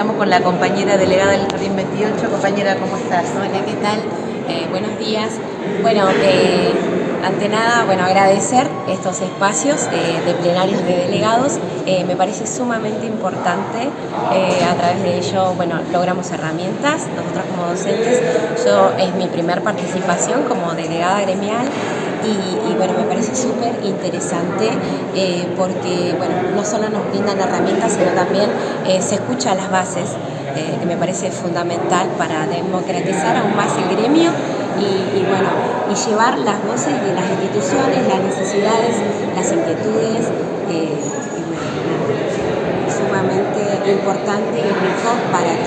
Estamos con la compañera delegada del Jardín 28. Compañera, ¿cómo estás? Hola, ¿qué tal? Eh, buenos días. Bueno, eh, ante nada, bueno, agradecer estos espacios eh, de plenarios de delegados. me parece sumamente importante. a través de ello, bueno, logramos herramientas. Nosotros como docentes, yo es mi primer participación como delegada gremial y, bueno, me parece súper interesante eh, porque bueno, no solo nos brindan herramientas, sino también eh, se escucha las bases, eh, que me parece fundamental para democratizar aún más el gremio y, bueno, y llevar las voces de las instituciones, las necesidades, las inquietudes, y sumamente importante y rico para.